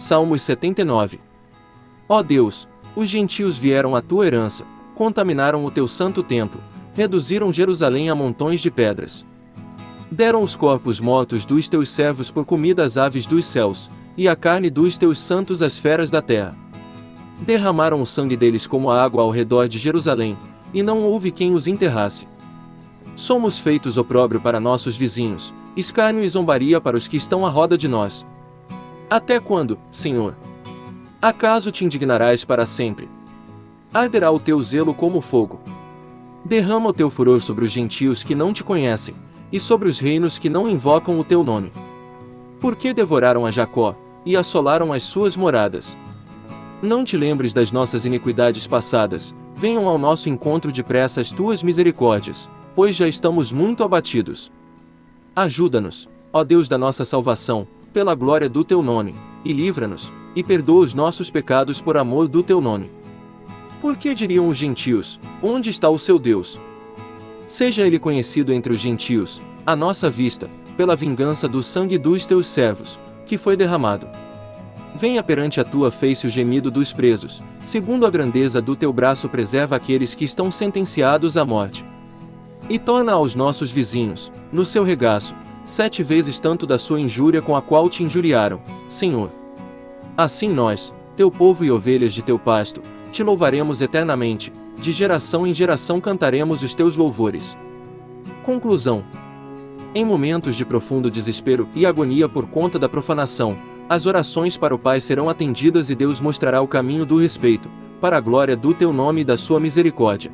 Salmos 79. Ó Deus, os gentios vieram à tua herança, contaminaram o teu santo templo, reduziram Jerusalém a montões de pedras. Deram os corpos mortos dos teus servos por comida às aves dos céus, e a carne dos teus santos às feras da terra. Derramaram o sangue deles como a água ao redor de Jerusalém, e não houve quem os enterrasse. Somos feitos opróbrio para nossos vizinhos, escárnio e zombaria para os que estão à roda de nós. Até quando, Senhor? Acaso te indignarás para sempre? Arderá o teu zelo como fogo. Derrama o teu furor sobre os gentios que não te conhecem, e sobre os reinos que não invocam o teu nome. Porque devoraram a Jacó, e assolaram as suas moradas. Não te lembres das nossas iniquidades passadas, venham ao nosso encontro depressa as tuas misericórdias, pois já estamos muito abatidos. Ajuda-nos, ó Deus da nossa salvação, pela glória do teu nome, e livra-nos, e perdoa os nossos pecados por amor do teu nome. Por que diriam os gentios: Onde está o seu Deus? Seja ele conhecido entre os gentios, à nossa vista, pela vingança do sangue dos teus servos, que foi derramado. Venha perante a tua face o gemido dos presos, segundo a grandeza do teu braço preserva aqueles que estão sentenciados à morte. E torna aos nossos vizinhos, no seu regaço, sete vezes tanto da sua injúria com a qual te injuriaram, Senhor. Assim nós, teu povo e ovelhas de teu pasto, te louvaremos eternamente, de geração em geração cantaremos os teus louvores. Conclusão. Em momentos de profundo desespero e agonia por conta da profanação, as orações para o Pai serão atendidas e Deus mostrará o caminho do respeito, para a glória do teu nome e da sua misericórdia.